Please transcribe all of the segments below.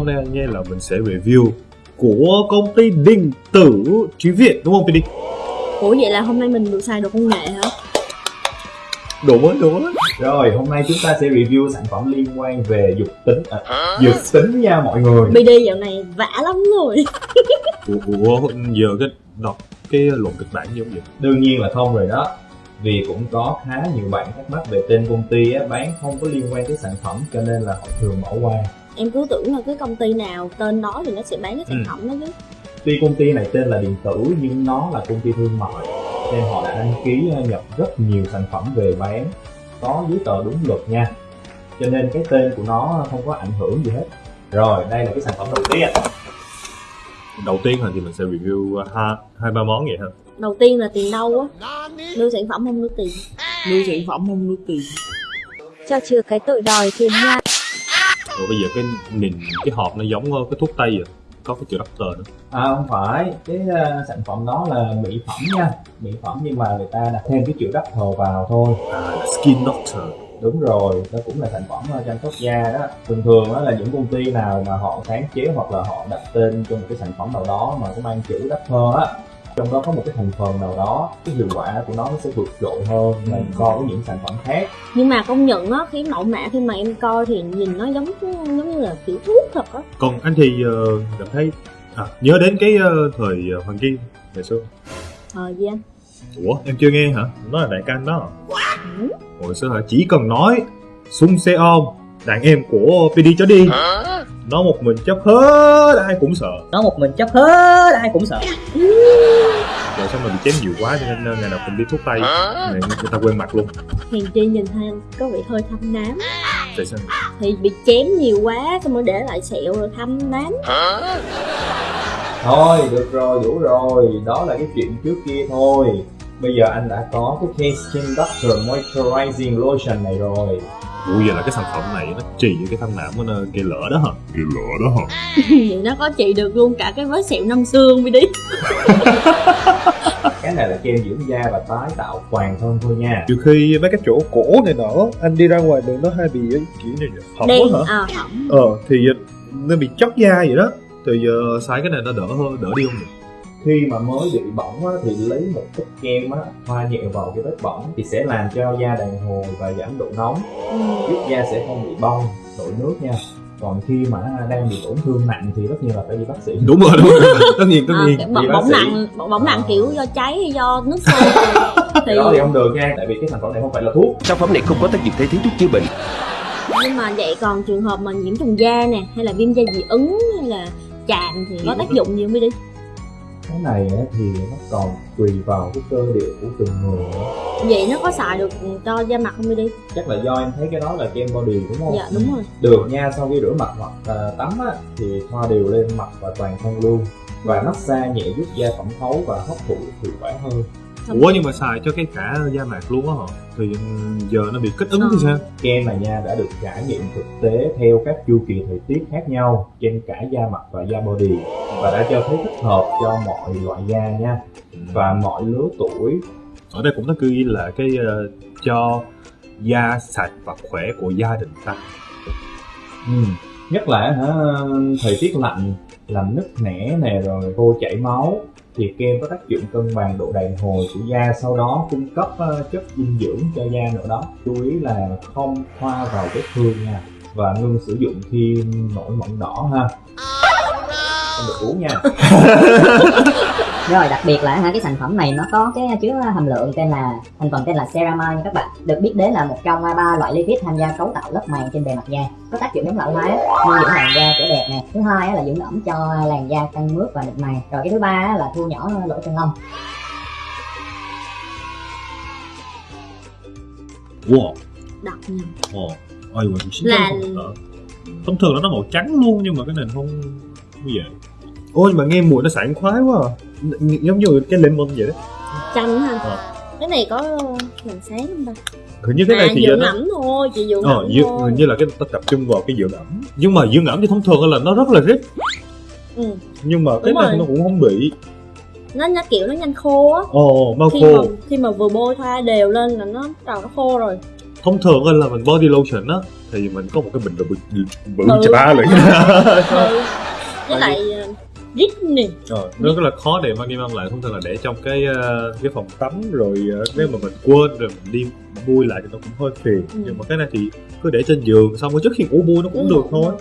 Hôm nay nghe là mình sẽ review của công ty điện tử Trí Việt đúng không PD? Ủa vậy là hôm nay mình được xài đồ công nghệ hả? Đúng rồi, đúng rồi Rồi, hôm nay chúng ta sẽ review sản phẩm liên quan về dục tính. À, dược tính nha mọi người. BD dạo này vã lắm rồi. Ủa, ủa giờ cái đọc cái luận kịch bản giống vậy? Đương nhiên là không rồi đó. Vì cũng có khá nhiều bạn thắc mắc về tên công ty á, bán không có liên quan tới sản phẩm cho nên là họ thường bỏ qua Em cứ tưởng là cái công ty nào tên đó thì nó sẽ bán cái sản Ừ. phẩm đó chứ. Tuy công ty này tên là điện tử nhưng nó là công ty thương mại nên họ đã đăng ký ờ, nhập rất nhiều sản phẩm về bán. Có giấy tờ đúng luật nha. Cho nên cái tên của nó không có ảnh hưởng gì hết. Rồi đây là cái sản phẩm đầu tiên. Đầu tiên hả? Thì mình sẽ review hai, hai ba món vậy ha Đầu tiên là tiền đâu á? Đưa sản phẩm không đưa tiền. Đưa sản phẩm không đưa tiền. Cho chừa cái tội đòi tiền nha. Rồi bây giờ cái nhìn cái hộp nó giống cái thuốc tây vậy Có cái chữ doctor nữa. À không phải. Cái ờ, sản phẩm đó là mỹ phẩm nha. Mỹ phẩm nhưng mà người ta đặt thêm cái chữ thờ vào thôi. À là Skin Doctor. Đúng rồi. Nó cũng là sản phẩm chăm sóc da đó. Thường thường đó là những công ty nào mà họ sáng chế hoặc là họ đặt tên cho một cái sản phẩm nào đó mà có mang chữ thơ á trong đó có một cái thành phần nào đó cái hiệu quả của nó nó sẽ vượt trội hơn là so với những sản phẩm khác Nhưng mà công nhận á, cái mẫu mã khi mà em coi thì nhìn nó giống giống như là kiểu thuốc thật á Còn anh thì ờ, cảm thấy à, nhớ đến cái ờ, thời ờ, Hoàng Kim ngày xưa Ờ gì anh? Ủa em chưa nghe hả? Nó là đại ca anh đó Ừ. Hồi xưa hả? Chỉ cần nói Sung xe ôm Đàn em của PD cho đi Nó một mình chấp hết ai cũng sợ. Nó một mình chấp hết ai cũng sợ. Rồi xong rồi bị chém nhiều quá cho nên ngày nào cũng đi thuốc tay Người, người ta quên mặt luôn. Hèn chi nhìn thấy anh có vẻ hơi thâm nám. Tại sao? Thì bị chém nhiều quá xong rồi để lại sẹo rồi thâm nám. Thôi được rồi đủ rồi. Đó là cái chuyện trước kia thôi. Bây giờ anh đã có cái case skin doctor moisturizing lotion này rồi Ủa giờ là cái sản phẩm này nó trị cái thâm nám của nó cây lỡ đó hả? Cây lỡ đó hả? Vậy nó có trị được luôn cả cái vết sẹo năm xương đi đi cái này là kem dưỡng da và tái tạo toàn thân thôi nha Trừ khi mấy cái chỗ cổ này nọ Anh đi ra ngoài đường nó hay bị cái kiểu này nè Hỏng Đen, quá hả? à hỏng Ờ thì nó bị chóc da vậy đó Thì giờ xài cái này nó đỡ hơn, đỡ đi không nhỉ? Khi mà mới bị bỏng á, thì lấy một ít kem á, thoa nhẹ vào cái vết bỏng thì sẽ làm cho da đàn hồi và giảm độ nóng ừ. giúp da sẽ không bị bong nổi nước nha. Còn khi mà đang bị tổn thương nặng thì tất nhiên là phải đi bác sĩ. Đúng rồi, đúng rồi. Tất nhiên, tất À, nhiên. Đi bỏng, nặng bỏng, bỏng nặng À. kiểu do cháy hay do nước sôi. Thì cái đó thì không được nha tại vì cái sản phẩm này không phải là thuốc. Sản phẩm này không có tác dụng thay thế thuốc chữa bệnh. nhưng mà vậy còn trường hợp mà nhiễm trùng da nè hay là viêm da dị ứng hay là chạm thì có tác dụng gì không đi cái này á, thì nó còn tùy vào cái cơ địa của từng người vậy nó có xài được cho da mặt không đi? Chắc là do em thấy cái đó là kem body đúng không? Dạ đúng rồi. Được nha sau khi rửa mặt hoặc à, tắm á, thì thoa đều lên mặt và toàn thân luôn. Và massage nhẹ giúp da thẩm thấu và hấp thụ hiệu quả hơn. Ủa nhưng mà xài cho cái cả da mặt luôn á hả? Thì giờ nó bị kích ứng thì Ờ. sao? kem này nha đã được trải nghiệm thực tế theo các chu kỳ thời tiết khác nhau trên cả da mặt và da body và đã cho thấy thích hợp cho mọi loại da nha. Và mọi lứa tuổi. Ở đây cũng nó ghi là cái ờ, cho da sạch và khỏe của gia đình ta. Ừ. nhất là hả, thời tiết lạnh làm nứt nẻ nè rồi khô chảy máu thì kem có tác dụng cân bằng độ đàn hồi của da. Sau đó cung cấp ờ, chất dinh dưỡng cho da nữa đó. Chú ý là không thoa vào vết thương nha. Và ngưng sử dụng khi nổi mẩn đỏ ha không được uống nha. Rồi đặc biệt là ha, cái sản phẩm này nó có cái chứa hàm lượng tên là thành phần tên là ceramide nha các bạn. Được biết đến là một trong ba loại lipid tham gia cấu tạo lớp màng trên bề mặt da. Có tác dụng chống lão hóa nuôi dưỡng làn da trẻ đẹp nè. Thứ hai á là dưỡng ẩm cho làn da căng mướt và mịn màng. Rồi cái thứ ba á là thu nhỏ lỗ chân lông. Wow. Đặc nhầm Ồ Ôi chính Là-. Thông thường là nó màu trắng luôn nhưng mà cái này không không vậy ôi mà nghe mùi nó sảng khoái quá à. Giống như cái lemon vậy đó chanh hả Ờ. cái này có làm sáng không ta hình như cái này à thì dừa nó thôi chị dừa ờ, ngẫm dưa, thôi hình như là cái ta tập trung vào cái dưỡng ẩm. nhưng mà dưỡng ẩm thì thông thường là nó rất là rít Ừ. nhưng mà cái Đúng này rồi. nó cũng không bị nó nó kiểu nó nhanh khô á ồ mau khi khô mà khi mà vừa bôi thoa đều lên là nó trời nó khô rồi thông thường là mình body lotion á thì mình có một cái bình bự bự bự Ừ. chà ba ừ. lại với lại rít nè. Ờ, nó rất là khó để mang đi mang lại. Thông thường là để trong cái ờ, cái phòng tắm rồi ờ, nếu mà mình quên rồi mình đi bui lại thì nó cũng hơi phiền. Ừ. nhưng mà cái này thì cứ để trên giường xong rồi trước khi ngủ bui nó cũng Ừ. được thôi.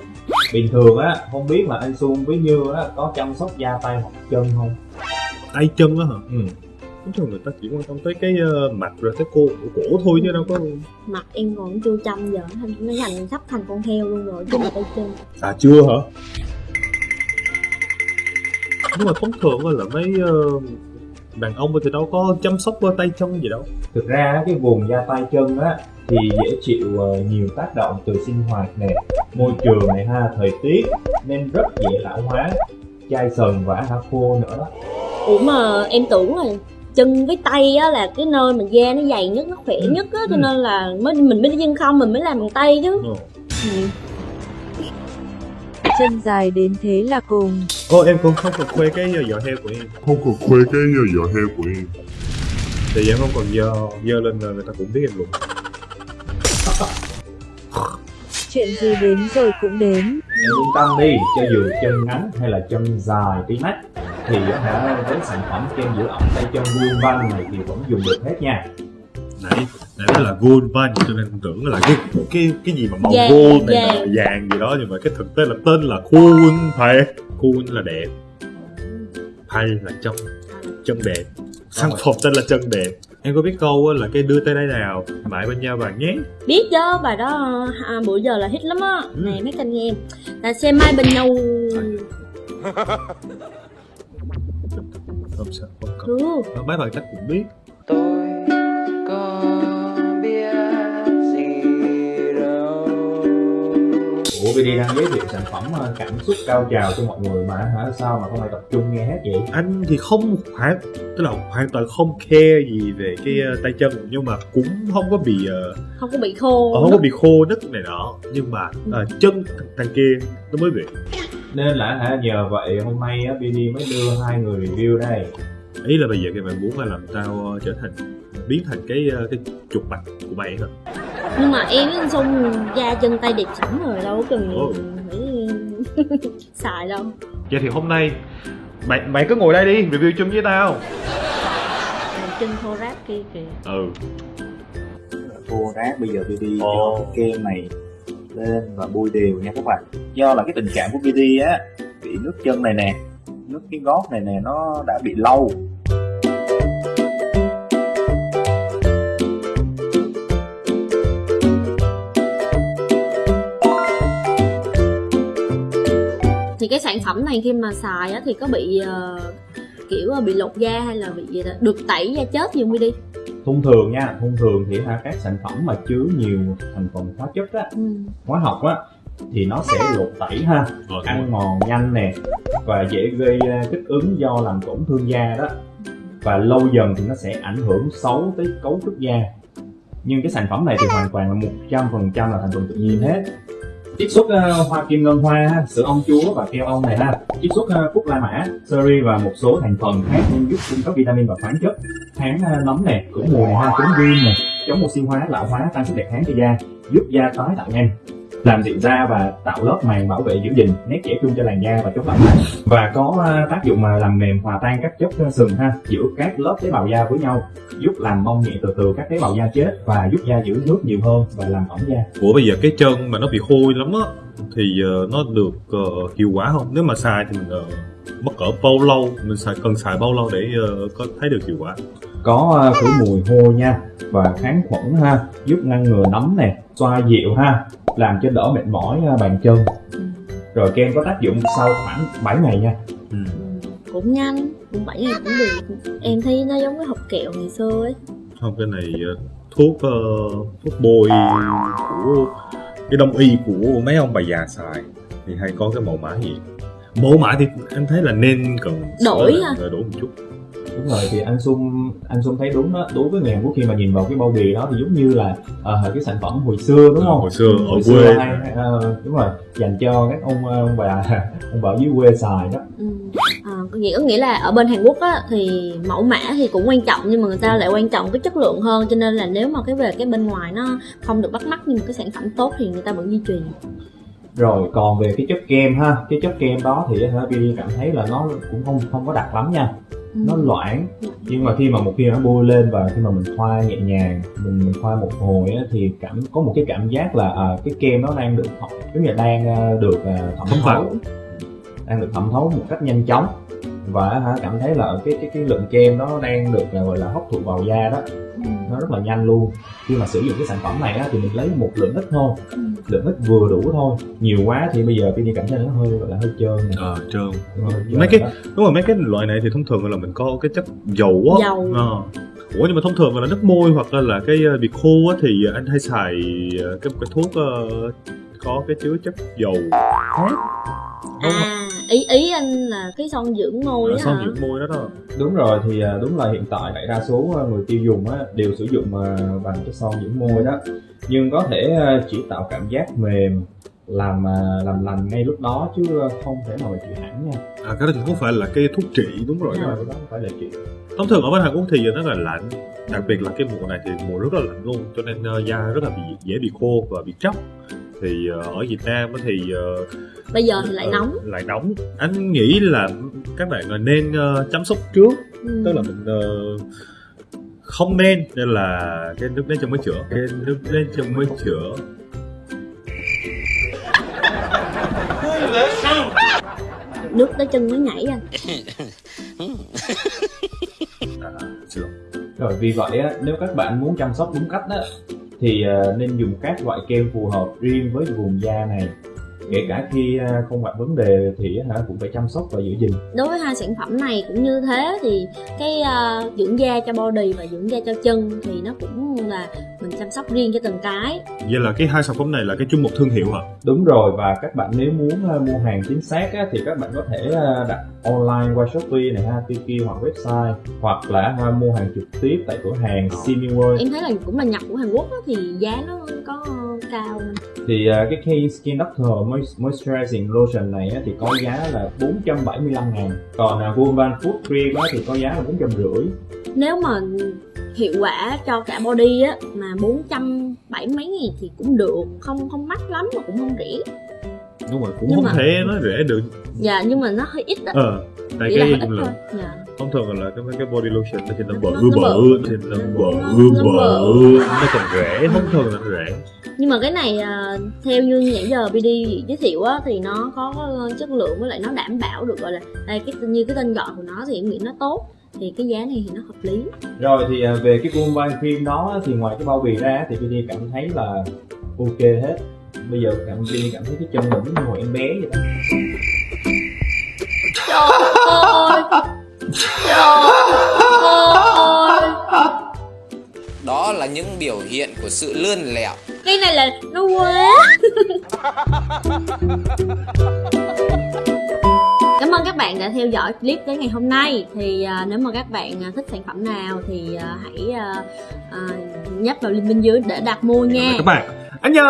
Bình thường á không biết là anh Xuân với Như á có chăm sóc da tay hoặc chân không? Tay chân á hả? Ừ. thông thường người ta chỉ quan tâm tới cái ờ, mặt rồi tới cổ cổ thôi chứ đâu có mặt em còn chưa chăm giờ thành nó thành sắp thành con heo luôn rồi chứ mà tay chân. À chưa hả nhưng mà thông thường là mấy ờ, đàn ông thì đâu có chăm sóc tay chân gì đâu thực ra cái vùng da tay chân á thì dễ chịu ờ, nhiều tác động từ sinh hoạt nè môi trường này ha thời tiết nên rất dễ lão hóa chai sần và hả khô nữa đó ủa mà em tưởng là chân với tay á là cái nơi mà da nó dày nhất nó khỏe Ừ. nhất á cho Ừ. nên là mới mình mới đi chân không mình mới làm bằng tay chứ Ờ. ừ. Chân dài đến thế là cùng. Ô em cũng không cần khoe cái giò heo của em Không còn khoe cái giò heo của em vì em không còn dơ Dơ lên là người ta cũng biết em luôn Chuyện gì đến rồi cũng đến. em yên tâm đi cho dù chân ngắn hay là chân dài tí mắt thì hả với sản phẩm kem giữ ẩm tay chân vuông vanh này thì vẫn dùng được hết nha Nãy Nãy đó là gold van cho nên em tưởng là cái cái cái gì mà màu Vàng, gold này là vàng. vàng gì đó nhưng mà cái thực tế là tên là cool phải cool là đẹp. Hay là chân chân đẹp. Sản phẩm tên là chân đẹp. Em có biết câu là cái đưa tay đây nào mãi bên nhau vàng nhé biết chứ bài đó à, bữa giờ là hit lắm á. Ừ. nè mấy kênh nghe là xe mai bên nhau. Không sao không cần ừ. mấy bạn chắc cũng biết Ủa BD đang giới thiệu sản phẩm ờ, cảm xúc cao trào cho mọi người mà hả? Sao mà không ai tập trung nghe hết vậy? Anh thì không hoàn tức là hoàn toàn không care gì về cái ờ, tay chân nhưng mà cũng không có bị ờ, không có bị khô không có bị khô nứt này nọ nhưng mà à, chân thằng, thằng kia nó mới bị. Nên là hả nhờ vậy hôm nay á, BD mới đưa hai người review đây. Ý là bây giờ thì mình muốn là làm tao trở thành biến thành cái ờ, cái trục mạch của mày hả? Nhưng mà em với anh Sung da chân tay đẹp sẵn rồi đâu có cần Ồ. phải xài đâu. Vậy thì hôm nay mày mày cứ ngồi đây đi review chung với tao. Chân thô ráp kia kìa. Ừ. Thô ráp bây giờ BD cho cái kem này lên và bôi đều nha các bạn. Do là cái tình trạng của BD á bị nước chân này nè nước cái gót này nè nó đã bị lâu cái sản phẩm này khi mà xài á thì có bị ờ, kiểu bị lột da hay là bị gì đó? Được tẩy da chết gì không đi? Thông thường nha thông thường thì hả các sản phẩm mà chứa nhiều thành phần hóa chất á ừ. hóa học á thì nó sẽ lột tẩy ha rồi ăn mòn nhanh nè và dễ gây ờ, kích ứng do làm tổn thương da đó. Và lâu dần thì nó sẽ ảnh hưởng xấu tới cấu trúc da. Nhưng cái sản phẩm này thì hoàn toàn là một trăm phần trăm là thành phần tự nhiên hết chiết xuất uh, ờ, hoa kim ngân hoa ha, sữa ong chúa và keo ong này ha. Chiết xuất uh, cúc ờ, la mã seri và một số thành phần khác giúp cung cấp vitamin và khoáng chất. Kháng uh, ờ, nấm nè cũng mùi này ha chống viêm nè. Chống oxy hóa lão hóa tăng sức đề kháng cho da giúp da tái tạo nhanh làm dịu da và tạo lớp màng bảo vệ giữ gìn nét trẻ trung cho làn da và chống lão hóa và có ờ, tác dụng mà làm mềm hòa tan các chất ờ, sừng ha giữa các lớp tế bào da với nhau giúp làm bong nhẹ từ từ các tế bào da chết và giúp da giữ nước nhiều hơn và làm ẩm da. Ủa bây giờ cái chân mà nó bị hôi lắm á thì ờ, nó được ờ, hiệu quả không? Nếu mà xài thì mình ờ, mất cỡ bao lâu? Mình xài cần xài bao lâu để ờ, có thấy được hiệu quả? Có ờ, khử mùi hôi nha và kháng khuẩn ha giúp ngăn ngừa nấm nè xoa dịu ha làm cho đỡ mệt mỏi ờ, bàn chân. Ừ. rồi kem có tác dụng sau khoảng 7 ngày nha. Ừ. Cũng nhanh cũng bảy ngày cũng được. Em thấy nó giống cái hộp kẹo ngày xưa ấy. Không cái này ờ, thuốc ờ, thuốc bôi của cái đông y của mấy ông bà già xài thì hay có cái mẫu mã gì? Mẫu mã thì anh thấy là nên cần Đổi lại, đổi một chút đúng rồi thì anh Xuân anh Xuân thấy đúng đó. Đối với người Hàn Quốc khi mà nhìn vào cái bao bì đó thì giống như là ờ, cái sản phẩm hồi xưa đúng không? hồi xưa ở hồi quê. xưa hay, ờ, đúng rồi dành cho các ông ờ, ông bà ông bà dưới quê xài đó. Ừ. à, có nghĩa có nghĩa là ở bên Hàn Quốc á thì mẫu mã thì cũng quan trọng nhưng mà người ta lại quan trọng cái chất lượng hơn cho nên là nếu mà cái về cái bên ngoài nó không được bắt mắt nhưng mà cái sản phẩm tốt thì người ta vẫn duy trì rồi còn về cái chất kem ha cái chất kem đó thì hả cảm thấy là nó cũng không không có đặc lắm nha Ừ. nó loãng nhưng mà khi mà một khi nó bôi lên và khi mà mình thoa nhẹ nhàng mình, mình thoa một hồi á, thì cảm có một cái cảm giác là à, cái kem nó đang được thẩm giống như là đang à, được à, thẩm Thấm thấu. Đang được thẩm thấu một cách nhanh chóng. Và hả cảm thấy là cái cái cái lượng kem nó đang được à, gọi là hấp thụ vào da đó. Ừ. nó rất là nhanh luôn khi mà sử dụng cái sản phẩm này á, thì mình lấy một lượng ít thôi Ừ. lượng ít vừa đủ thôi nhiều quá thì bây giờ Pini cảm thấy nó hơi gọi là hơi trơn nè ờ trơn Hơi trơn mấy cái đó. đúng rồi mấy cái loại này thì thông thường là mình có cái chất dầu á Dầu. Ờ. ủa nhưng mà thông thường là nước môi hoặc là, là cái ờ, bị khô á thì anh hay xài ờ, cái cái thuốc có cái chứa chất dầu khác Đúng không? à ý ý anh là cái son dưỡng môi Ờ, á son hả? dưỡng môi đó đó. Đúng rồi thì à, đúng là hiện tại đại đa số à, người tiêu dùng á, đều sử dụng à, bằng cái son dưỡng môi đó. Nhưng có thể chỉ tạo cảm giác mềm làm làm lành ngay lúc đó chứ không thể nào mà trị hẳn nha. À cái đó thì không phải là cái thuốc trị đúng rồi Đúng đó. rồi, đó không phải là trị. Thông thường ở bên Hàn Quốc thì nó là lạnh đặc biệt là cái mùa này thì mùa rất là lạnh luôn cho nên ờ, da rất là bị dễ bị khô và bị tróc thì ờ, ở Việt Nam á thì ờ, bây giờ thì lại ờ, nóng. lại nóng. Anh nghĩ là các bạn nên chăm sóc trước. Ừ. tức là mình không nên nên là cái nước đến chân mới chữa. Cái nước đến chân mới chữa. Nước tới chân mới nhảy anh à, lỗi rồi vì vậy á, nếu các bạn muốn chăm sóc đúng cách á, thì ờ, nên dùng các loại kem phù hợp riêng với vùng da này kể cả khi à, không gặp vấn đề thì hả cũng phải chăm sóc và giữ gìn. Đối với hai sản phẩm này cũng như thế thì cái ờ, dưỡng da cho body và dưỡng da cho chân thì nó cũng là mình chăm sóc riêng cho từng cái. Vậy là cái hai sản phẩm này là cái chung một thương hiệu hả? Đúng rồi và các bạn nếu muốn uh, mua hàng chính xác á, thì các bạn có thể đặt online qua Shopee này ha, Tiki hoặc website hoặc là mua hàng trực tiếp tại cửa hàng Simiworld em thấy là cũng là nhập của Hàn Quốc á, thì giá nó có cao thì uh, cái K Skin Doctor Moist- Moisturizing Lotion này á, thì có giá là 475 ngàn. Còn uh, Woman Food Cream thì có giá là 450 nếu mà hiệu quả cho cả body á mà 470 mấy nghìn thì cũng được. Không không mắc lắm mà cũng không rẻ. Đúng rồi cũng Nhưng không mà- thể nói rẻ được. Dạ nhưng mà nó hơi ít á. Ờ tại cái là thôi. Dạ. Thông thường là cái cái body lotion nó thì nó Nó- bự bự thì nó Nó- bự nó bự nó còn rẻ thông thường là nó rẻ nhưng mà cái này à, theo như nãy giờ BD giới thiệu á thì nó có chất lượng với lại nó đảm bảo được gọi là đây cái như cái tên gọi của nó thì em nghĩ nó tốt. Thì cái giá này thì nó hợp lý. Rồi thì uh, về cái Woman Cream đó á, thì ngoài cái bao bì ra thì Vinny cảm thấy là ok hết. Bây giờ cảm Vinny cảm thấy cái chân mình như hồi em bé vậy đó Đó là những biểu hiện của sự lươn lẹo. Cái này là nó quá Cảm ơn các bạn đã theo dõi clip đến ngày hôm nay. Thì à, nếu mà các bạn à, thích sản phẩm nào thì à, hãy à, à, nhấp vào link bên dưới để đặt mua nha. Các bạn. Anh nhớ